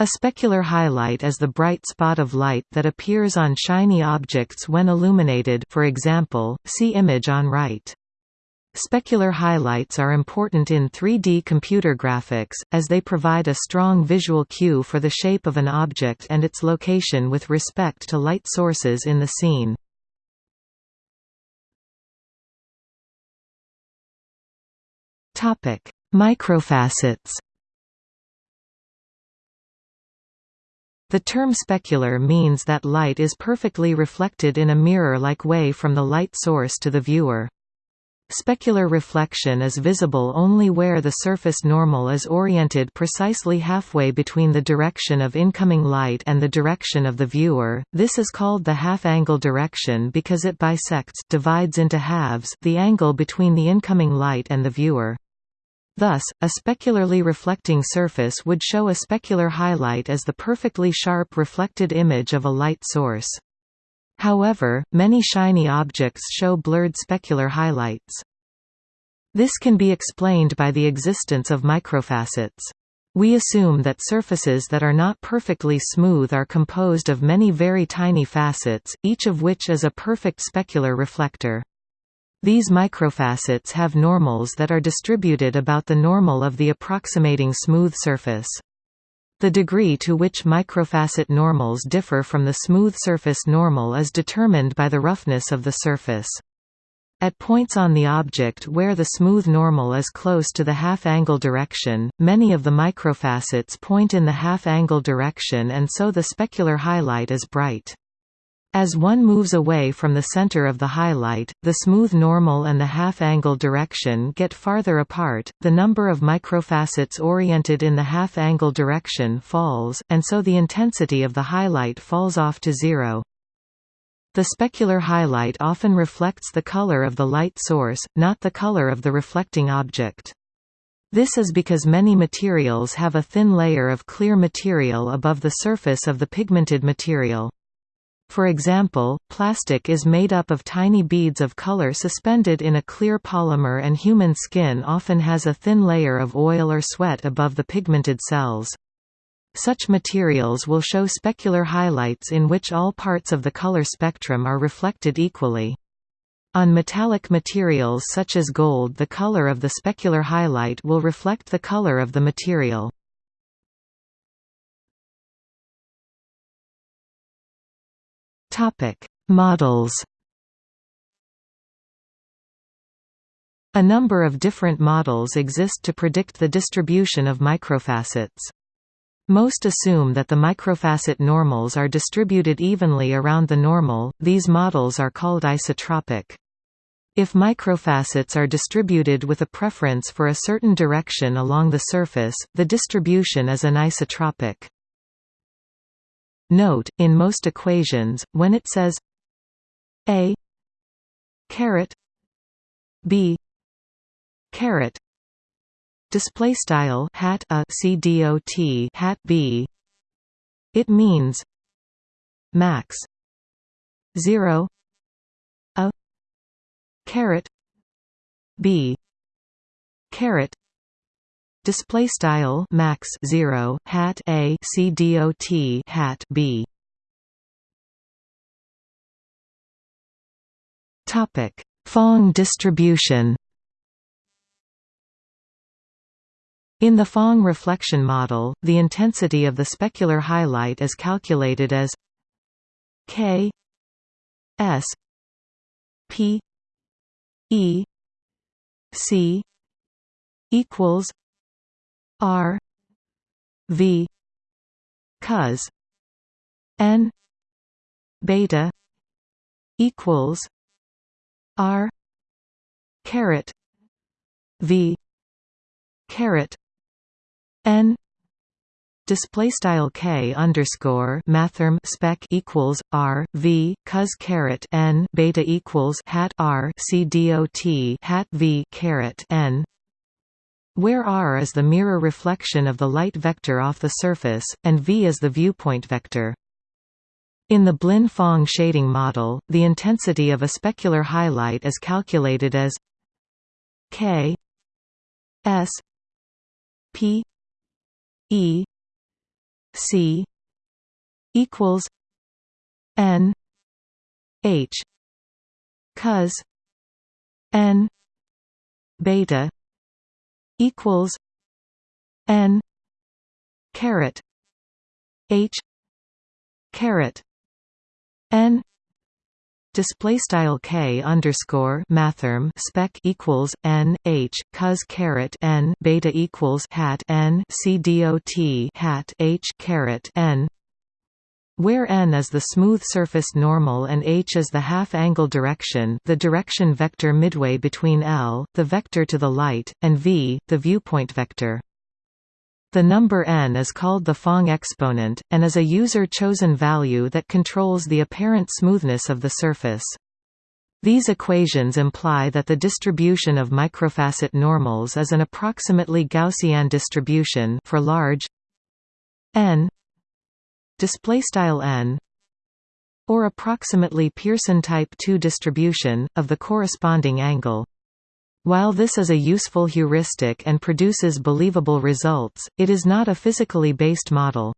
A specular highlight is the bright spot of light that appears on shiny objects when illuminated for example, see image on right. Specular highlights are important in 3D computer graphics, as they provide a strong visual cue for the shape of an object and its location with respect to light sources in the scene. Microfacets The term specular means that light is perfectly reflected in a mirror-like way from the light source to the viewer. Specular reflection is visible only where the surface normal is oriented precisely halfway between the direction of incoming light and the direction of the viewer. This is called the half-angle direction because it bisects divides into halves the angle between the incoming light and the viewer. Thus, a specularly reflecting surface would show a specular highlight as the perfectly sharp reflected image of a light source. However, many shiny objects show blurred specular highlights. This can be explained by the existence of microfacets. We assume that surfaces that are not perfectly smooth are composed of many very tiny facets, each of which is a perfect specular reflector. These microfacets have normals that are distributed about the normal of the approximating smooth surface. The degree to which microfacet normals differ from the smooth surface normal is determined by the roughness of the surface. At points on the object where the smooth normal is close to the half-angle direction, many of the microfacets point in the half-angle direction and so the specular highlight is bright. As one moves away from the center of the highlight, the smooth normal and the half-angle direction get farther apart, the number of microfacets oriented in the half-angle direction falls, and so the intensity of the highlight falls off to zero. The specular highlight often reflects the color of the light source, not the color of the reflecting object. This is because many materials have a thin layer of clear material above the surface of the pigmented material. For example, plastic is made up of tiny beads of color suspended in a clear polymer and human skin often has a thin layer of oil or sweat above the pigmented cells. Such materials will show specular highlights in which all parts of the color spectrum are reflected equally. On metallic materials such as gold the color of the specular highlight will reflect the color of the material. Topic: Models. A number of different models exist to predict the distribution of microfacets. Most assume that the microfacet normals are distributed evenly around the normal, these models are called isotropic. If microfacets are distributed with a preference for a certain direction along the surface, the distribution is anisotropic. Note, in most equations, when it says a caret b caret display style hat a c dot hat b. It means max 0 a caret b caret display style max 0 hat a c dot hat b. Topic. Phong distribution. In the Phong reflection model, the intensity of the specular highlight is calculated as k s p e c equals R V cos N beta equals R caret V caret N display style k underscore mathrm spec equals r v cos caret n beta equals hat r c dot hat v caret n where r is the mirror reflection of the light vector off the surface, and v is the viewpoint vector. In the Blinn-Phong shading model, the intensity of a specular highlight is calculated as k s p e c equals n h cos n beta equals n caret h caret n display style k underscore mathrm spec equals n h cos caret n beta equals hat n c dot hat h caret n where n is the smooth surface normal and h is the half-angle direction the direction vector midway between L, the vector to the light, and v, the viewpoint vector. The number n is called the Phong exponent, and is a user-chosen value that controls the apparent smoothness of the surface. These equations imply that the distribution of microfacet normals is an approximately Gaussian distribution for large n display style n or approximately Pearson type 2 distribution of the corresponding angle. While this is a useful heuristic and produces believable results, it is not a physically based model.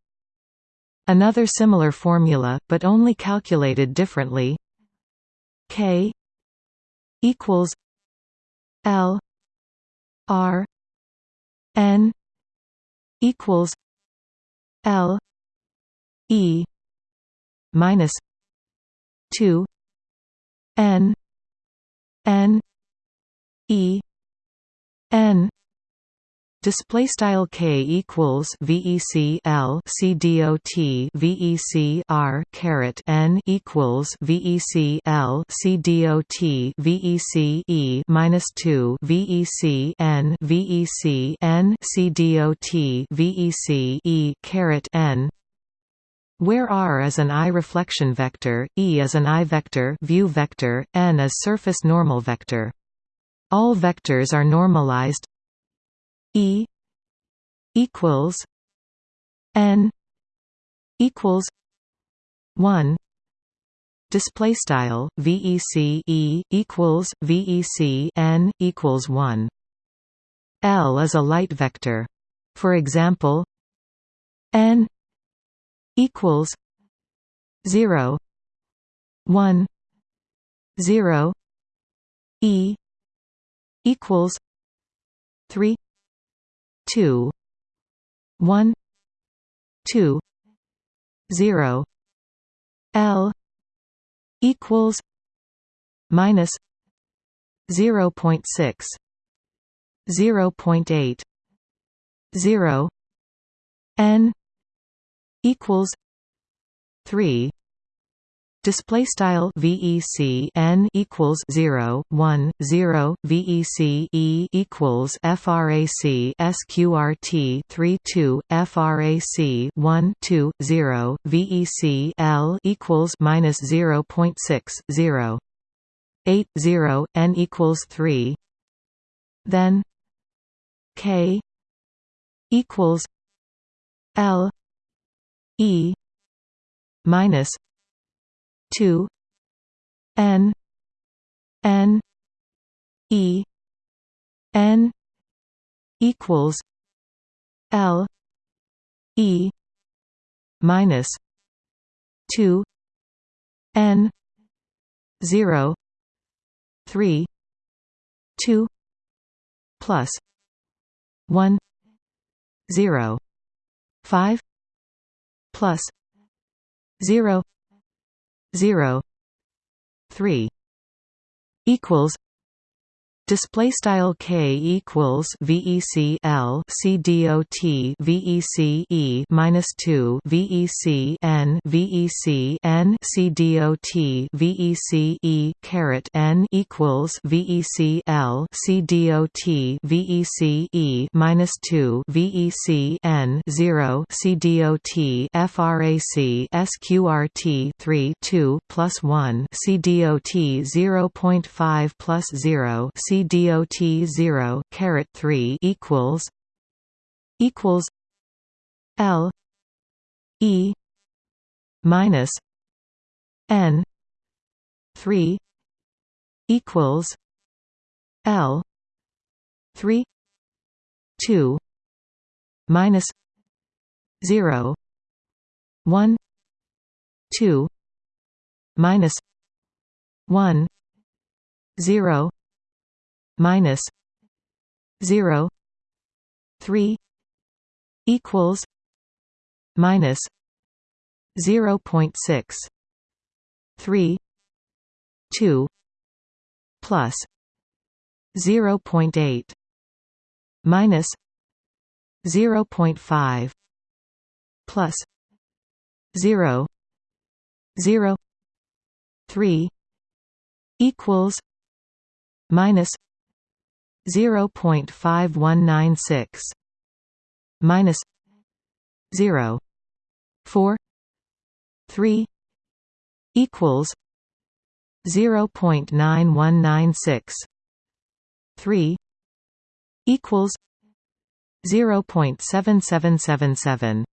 Another similar formula, but only calculated differently k equals l r n equals l E minus two N N E N. Display style k equals VEC L C D O T VEC R caret N equals VEC L C D O T VEC E minus two VEC N VEC N C D O T VEC E caret N where R is an I-reflection vector, E is an I-vector view vector, N is surface normal vector. All vectors are normalized. E equals N equals 1 display style VEC E equals VEC N equals 1 L is a light vector. For example N equals zero one zero E equals three two one two zero L equals minus zero point six zero point eight zero N equals 3 Display style VEC n equals 0 1 0 VEC E equals FRAC SQRT 3 2 FRAC 1 2 0 VEC L equals minus 0.6 0 8 0 n equals 3 then K equals L E minus two N N E N equals L E minus two N zero three two plus one zero five plus 0 0 3 equals display style k equals vec l c dot vec e minus 2 vec n vec n c dot vec e caret n equals vec l c dot vec e minus 2 vec n 0 c dot frac sqrt 3 2 plus 1 c dot 0.5 plus 0 c dot 0 caret 3 equals equals L E minus N three equals L three two minus zero 1 2 minus 1 0 minus 0 3 equals minus 0.6 3 2 plus 0.8 minus 0.5 plus 0 0 3 equals minus 0.5196 minus 0 4 3 equals 0.9196 3 equals 0.7777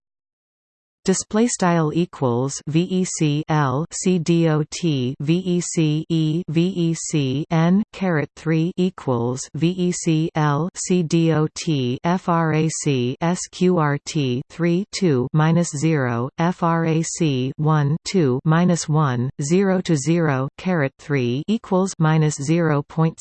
display style equals VEC L C dot VEC E VEC N caret 3 equals VEC L C dot frac SQRT 3 2 minus 0 frac 1 2 minus 1 0 to 0 caret 3 equals minus 0.6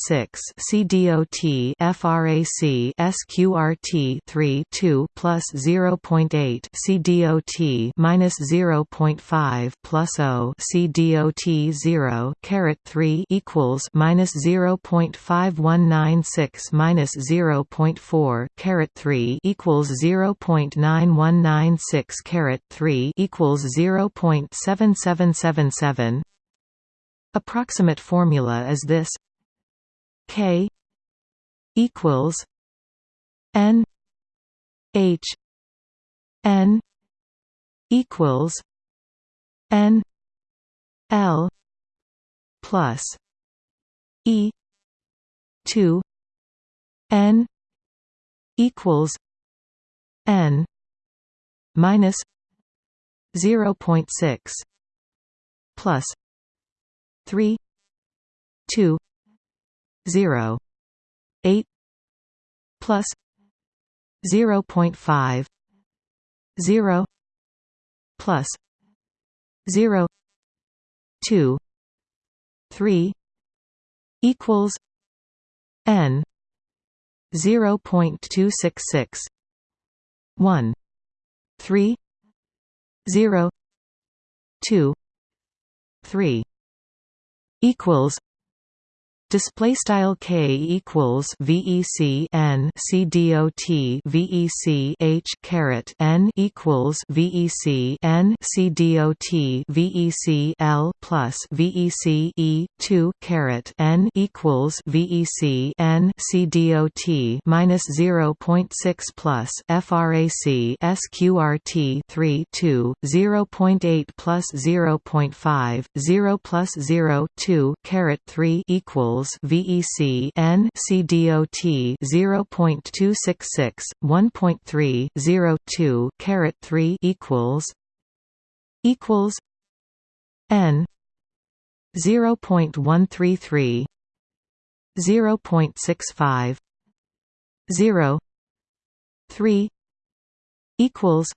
C dot frac SQRT 3 2 plus 0.8 C dot minus 0.5 plus O C dot 0 caret 3 equals minus 0.5196 minus 0.4 caret 3 equals 0.9196 caret 3 equals 0.7777 Approximate formula is this K equals N H N equals N L plus E two N equals N minus zero point six plus three two zero eight plus zero point five zero plus 0 2 3 equals n 0.266 1 3 0 2 3 equals Display style k equals vec n c dot vec h caret n equals vec n c dot vec l plus vec e two caret n equals vec n c dot minus zero point six plus frac sqrt three two zero point eight plus zero point five zero plus zero two caret three equals equals VEC N C dot 0.266 1.3 02 caret 3 equals equals N 0.133 0.65 0 3 equals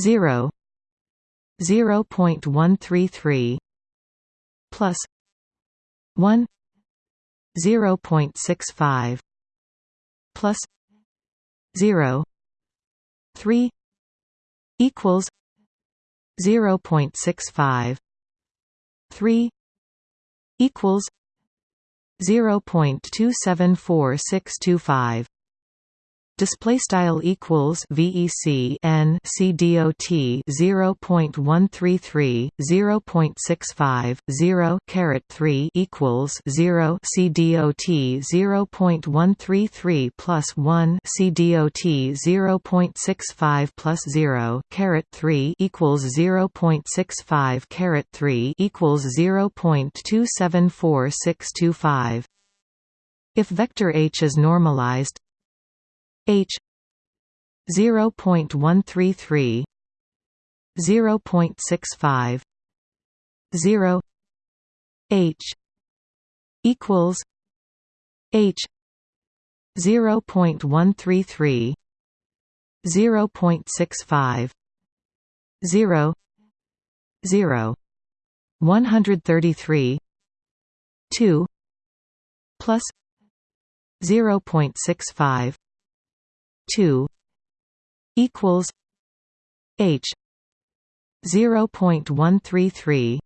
0 0.133 plus 1 0.65 plus 0 3 equals 0.65 3 equals 0.274625 display style equals VEC N C dot 0.133 0.65 0 caret 3 equals 0 C dot 0.133 plus 1 C dot 0.65 plus 0 caret 3 equals 0.65 caret 3 equals 0.274625 if vector h is normalized H zero point one three three zero point six five zero H equals H zero point one three three zero point six five 0 0 133 2 plus 0.65 2 equals h 0.133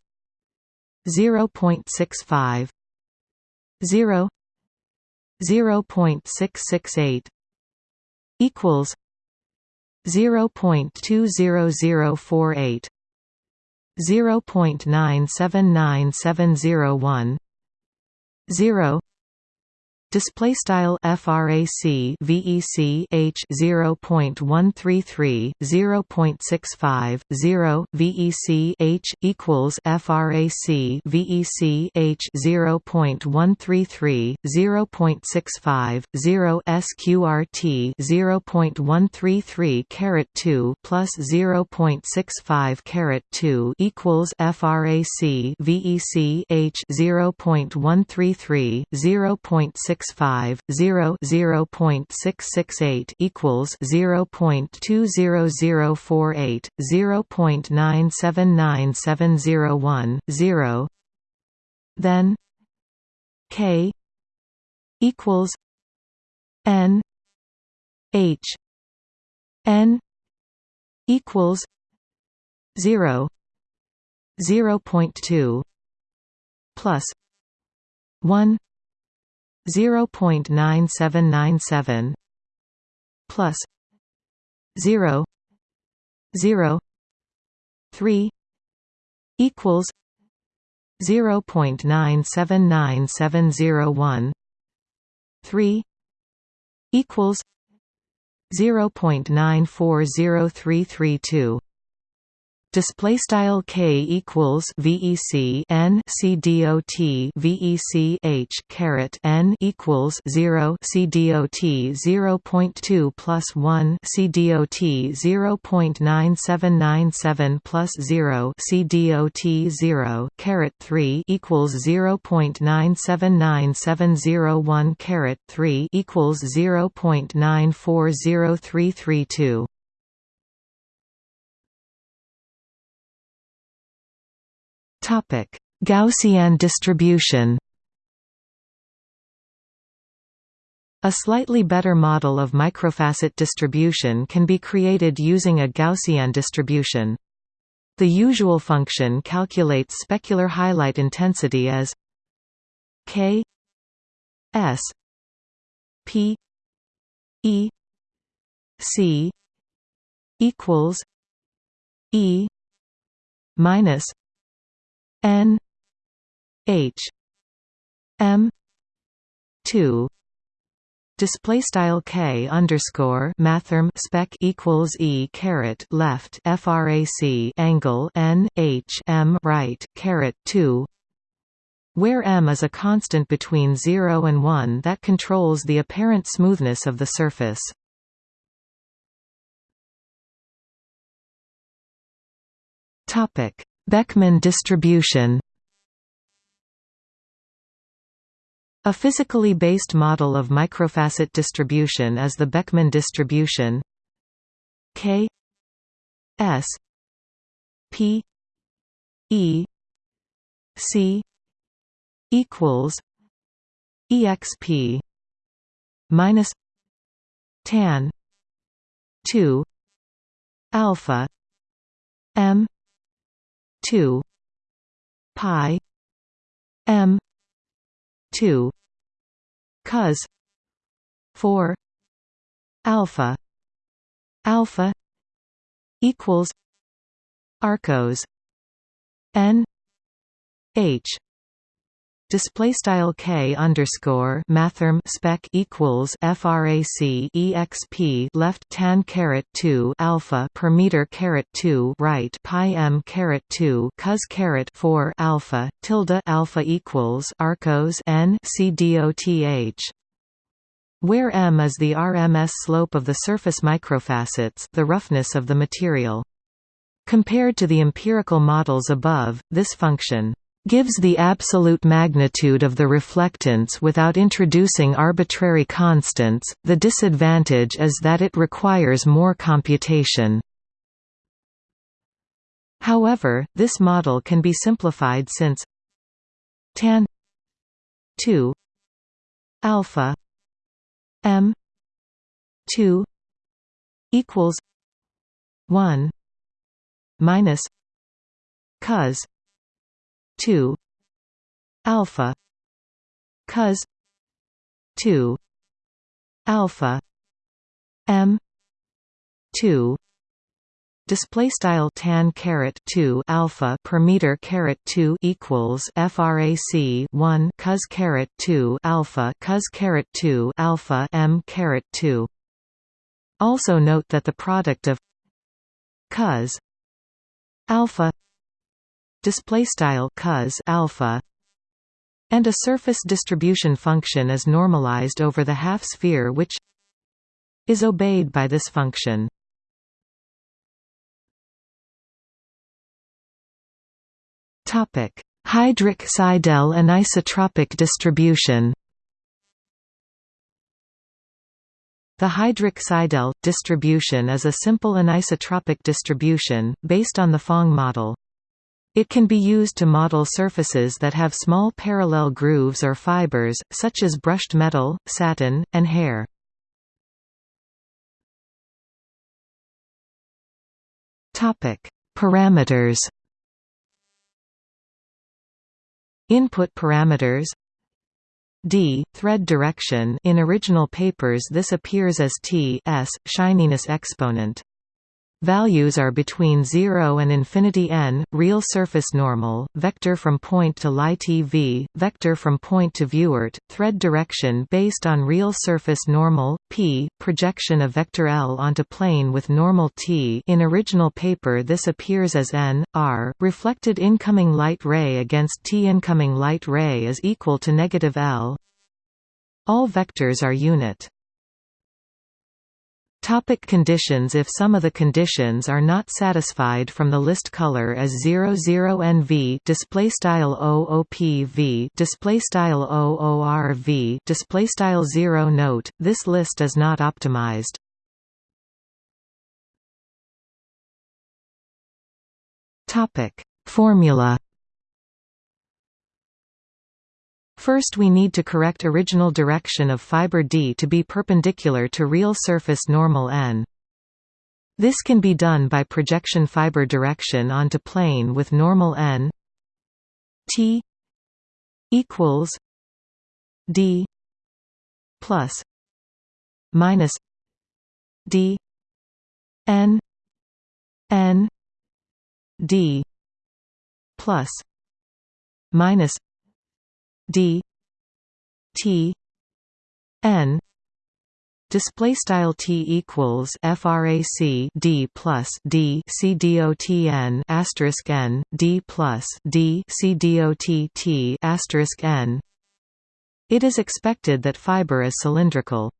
0.65 0 0.668 equals 0.20048 0.979701 0 display style frac vec h 0.133 0.65 0 vec h equals frac vec h 0.133 0.65 0 sqrt 0.133 caret 2 plus 0.65 caret 2 equals frac vec h 0.133 0.6 0.650 0 0.668 equals 0.20048 0.979701 0 then k equals n h n equals 0 0.2 plus 1 0.9797 plus 0 0 3 equals 0.979701 3 equals 0.940332 display style k equals vec n c dot vec h caret n equals 0 c dot 0.2 plus 1 c dot 0.9797 plus 0 c dot 0 caret 3 equals 0.979701 caret 3 equals 0.940332 Topic: Gaussian distribution. A slightly better model of microfacet distribution can be created using a Gaussian distribution. The usual function calculates specular highlight intensity as k s p e c equals e minus N H M two. Display style k underscore mathrm spec equals e caret left frac angle n h m right caret 2 where m is a constant between 0 and 1 that controls the apparent smoothness of the surface. Topic Beckmann distribution. A physically based model of microfacet distribution is the Beckmann distribution. K. S. P. E. C. equals exp minus tan 2 alpha 2 pi m 2 cos 4 alpha alpha equals arcos n h display style k underscore mathrm spec equals frac exp left tan caret 2 alpha per meter caret 2 right pi m caret 2 cos caret 4 alpha tilde alpha equals arcos n c doth where m is the RMS slope of the surface microfacets the roughness of the material. Compared to the empirical models above, this function gives the absolute magnitude of the reflectance without introducing arbitrary constants, the disadvantage is that it requires more computation. However, this model can be simplified since tan 2 alpha m 2 equals 1 minus cos 2 alpha cos 2 alpha m 2 display style tan caret 2 alpha per meter caret 2 equals frac 1 cos caret 2 alpha cos caret 2 alpha m caret 2 also note that the product of cos alpha display style cos alpha and a surface distribution function is normalized over the half sphere which is obeyed by this function Topic: Heidrich-Seidel anisotropic distribution. The Heidrich-Seidel distribution is a simple anisotropic distribution based on the Phong model. It can be used to model surfaces that have small parallel grooves or fibers, such as brushed metal, satin, and hair. Parameters. Input parameters. D thread direction. In original papers this appears as t s shininess exponent Values are between 0 and infinity n, real surface normal, vector from point to light EV, vector from point to viewert, thread direction based on real surface normal, p, projection of vector L onto plane with normal t in original paper this appears as n, r, reflected incoming light ray against t incoming light ray is equal to negative L All vectors are unit. Topic conditions If some of the conditions are not satisfied from the list color as 00NV display style OOPV display style OORV display style 0 note this list is not optimized. Topic Formula First we need to correct original direction of fiber D to be perpendicular to real surface normal n. This can be done by projection fiber direction onto plane with normal n t equals d plus minus d n n d plus minus d t n display style t equals frac d plus d c dot n asterisk n d plus d c dot t asterisk n. It is expected that fiber is cylindrical.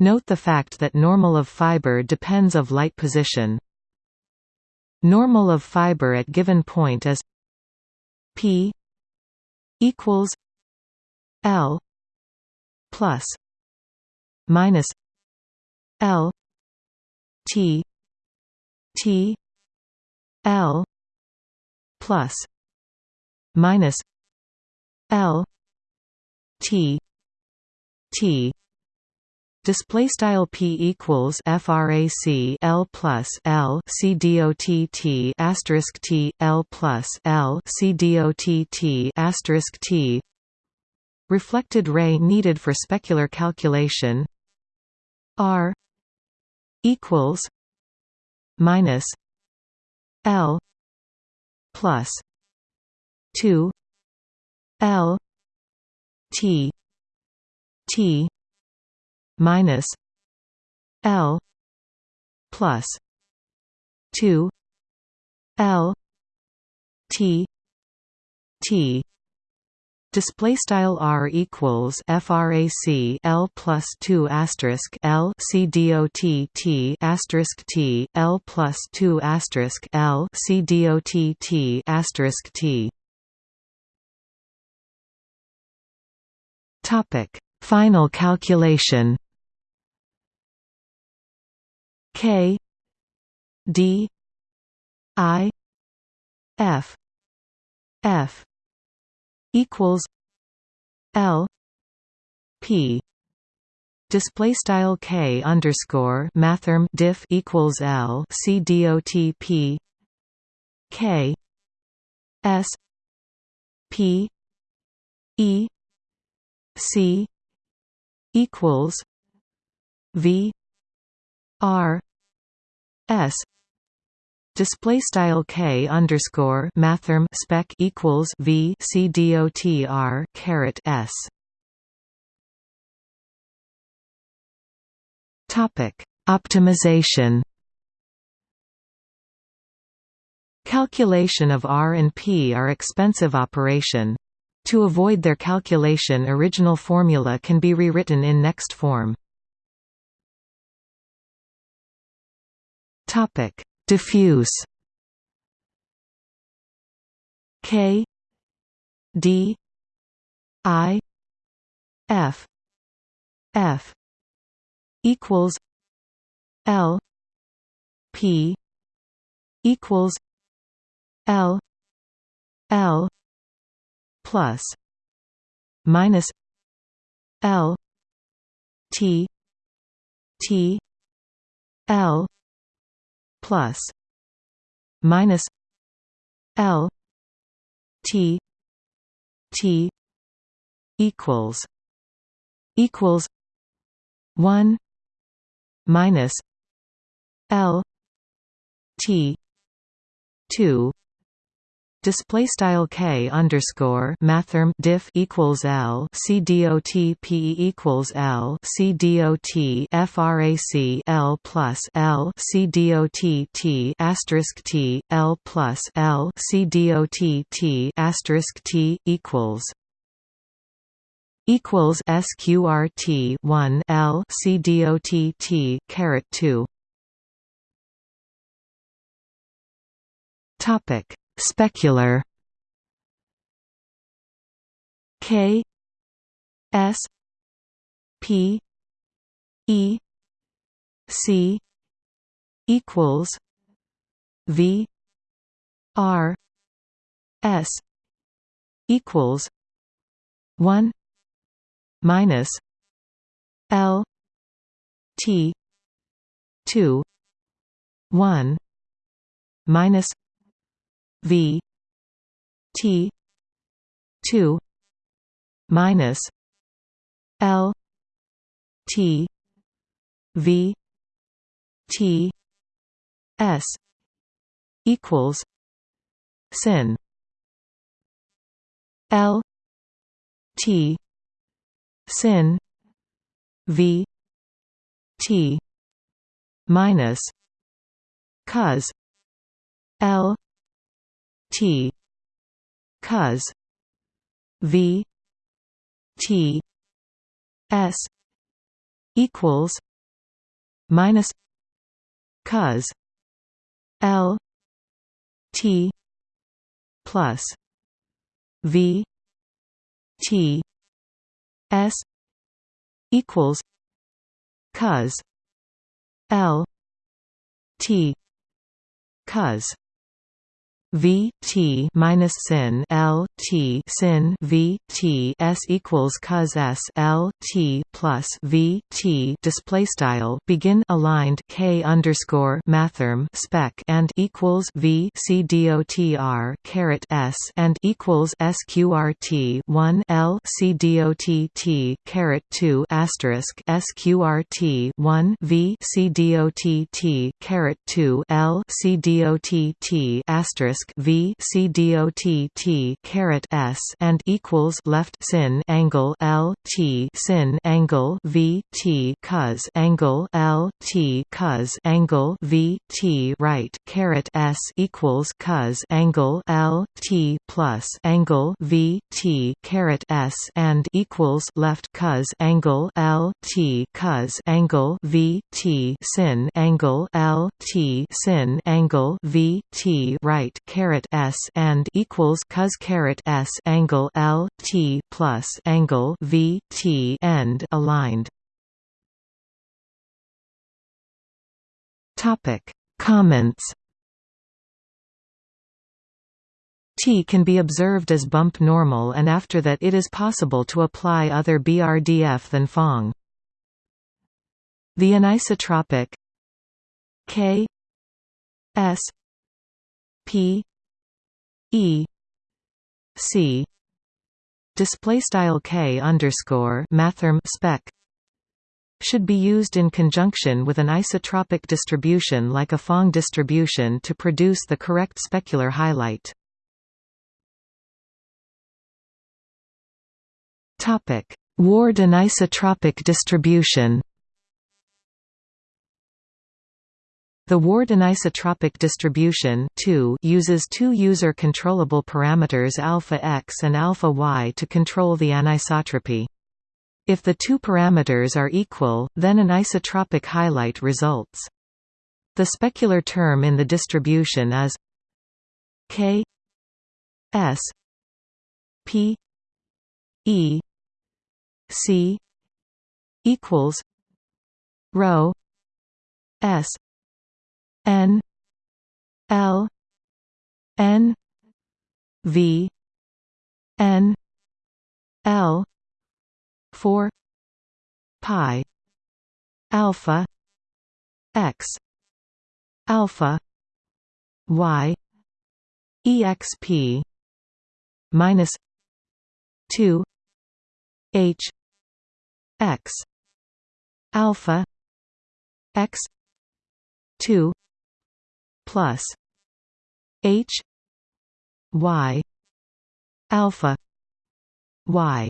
Note the fact that normal of fiber depends of light position. Normal of fiber at given point is p equals L plus minus L T T L plus minus L T T. Display style p equals frac l plus l c dot t asterisk t l plus l c dot t asterisk t Reflected ray needed for specular calculation R equals minus L plus two L T T minus L plus two L T T Display style r equals frac l plus two asterisk l c dot t asterisk t l plus two asterisk l c dot t asterisk t. Topic: Final calculation. K D I f f equals l p. Display style k underscore mathrm diff equals l c dot p. K s p e c equals v r s display style k underscore mathrm spec equals v c dot r caret s Topic: Optimization. Calculation of R and P are expensive operation. To avoid their calculation original formula can be rewritten in next form. Topic: Diffuse. K. D. I. F. F. equals L. P. equals L. L. plus minus L. T. T. L plus minus L T T equals equals one minus L T two display style k underscore mathrm diff equals l c dot p equals l c dot frac l plus l c dot t asterisk t l plus l c dot t asterisk t equals equals sqrt 1 l c dot t caret 2 topic specular k s p e c equals v r s equals 1 minus L T two one minus V T two minus L T V T S equals sin L T sin v t minus cos l t. Cos v. T. S. equals minus cos l. T. plus v. T. S. equals cos L. T. cos V T minus sin L T sin V T S equals cos S L T plus V T display style begin aligned K underscore mathrm spec and equals V C D O T R caret S and equals SQRT one L C D O T T caret two asterisk SQRT one V C D O T T caret two L C D O T T asterisk v c dot t caret s and equals left sin angle l t sin angle v t cos angle l t cos angle v t right caret s equals cos angle l t plus angle v t caret s and equals left cos angle l t cos angle v t sin angle l t sin angle v t right caret s and equals cos caret s angle l t plus angle v t end aligned. Topic Comments T can be observed as bump normal and after that it is possible to apply other BRDF than Phong. The anisotropic K S P E C. Display style K underscore mathrm spec should be used in conjunction with an isotropic distribution like a Phong distribution to produce the correct specular highlight. Ward anisotropic distribution The Ward anisotropic distribution uses two user-controllable parameters alpha x and alpha y to control the anisotropy. If the two parameters are equal, then an isotropic highlight results. The specular term in the distribution is k s p e c equals rho s N L N V N L four pi alpha x alpha y exp minus two h x alpha x two plus H Y alpha Y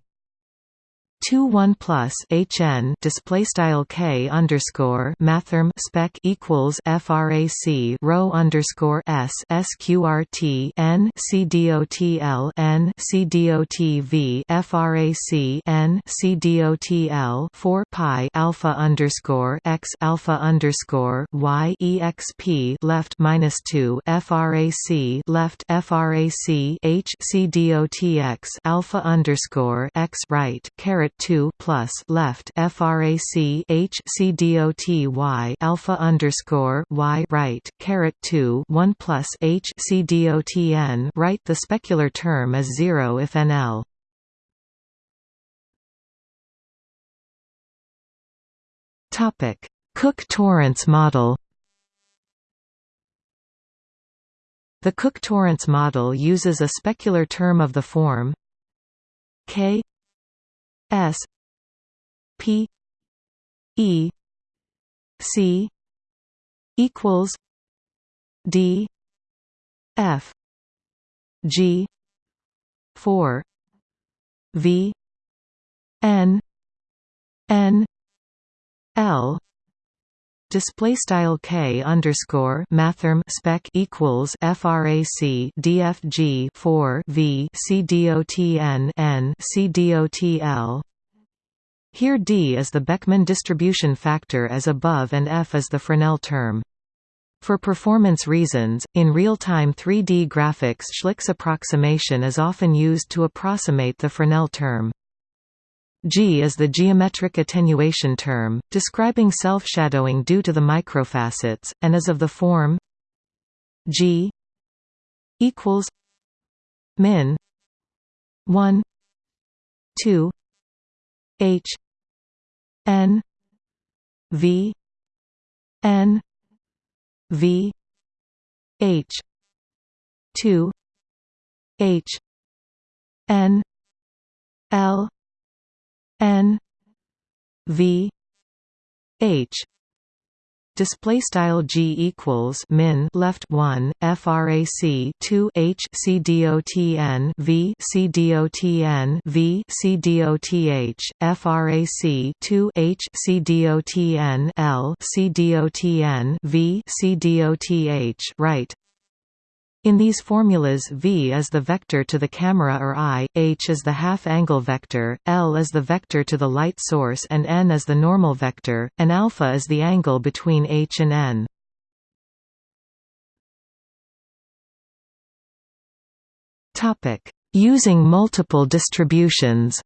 two one plus HN display style K underscore mathrm spec equals FRAC rho underscore S SQRT N CDOTL N CDOTV FRAC N CDOTL four pi alpha underscore X alpha underscore Y EXP left minus two FRAC left FRAC H CDOTX alpha underscore X right caret 2 plus left frac h c dot y alpha underscore y right caret 2 1 plus h c dot n right. The specular term is zero if nl. Topic: Cook-Torrance model. The Cook-Torrance model uses a specular term of the form k S P E C equals D F G four V N N L display style k underscore mathrm spec equals frac dfg 4 v c dot n n c l here d is the Beckmann distribution factor as above and f is the Fresnel term. For performance reasons, in real-time 3D graphics Schlick's approximation is often used to approximate the Fresnel term. G is the geometric attenuation term, describing self-shadowing due to the microfacets, and is of the form G equals min 1 2 H N V N V H two H N L N V H. Display style g equals min left 1 frac 2 h c dot n v c dot n v c dot h frac 2 h c dot n l c dot n v c dot h right in these formulas v is the vector to the camera or eye, h is the half-angle vector, l is the vector to the light source and n is the normal vector, and alpha is the angle between h and n. Using multiple distributions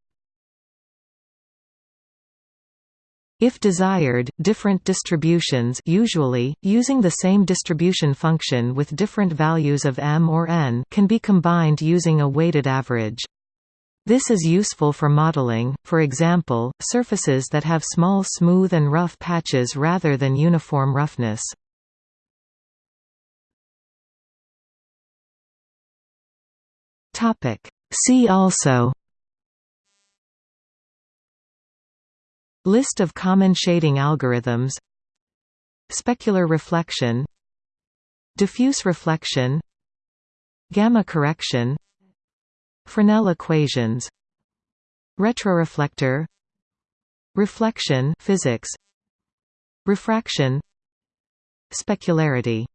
If desired, different distributions usually, using the same distribution function with different values of m or n can be combined using a weighted average. This is useful for modeling, for example, surfaces that have small smooth and rough patches rather than uniform roughness. See also List of common shading algorithms. Specular reflection. Diffuse reflection. Gamma correction. Fresnel equations. Retroreflector. Reflection physics. Refraction. Specularity